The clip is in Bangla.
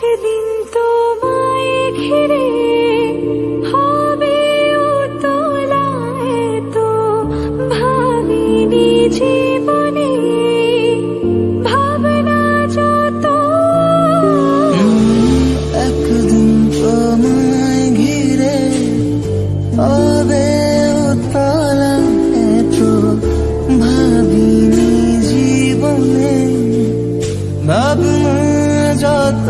একদিন তোমায় ঘিরে হবে উতলায় তো ভাবিনি জীবনে, ভাবনা যত। একদিন তোমায় ঘিরে হবে উতলায় তো ভাবিনি জীবনে, ভাবনা যত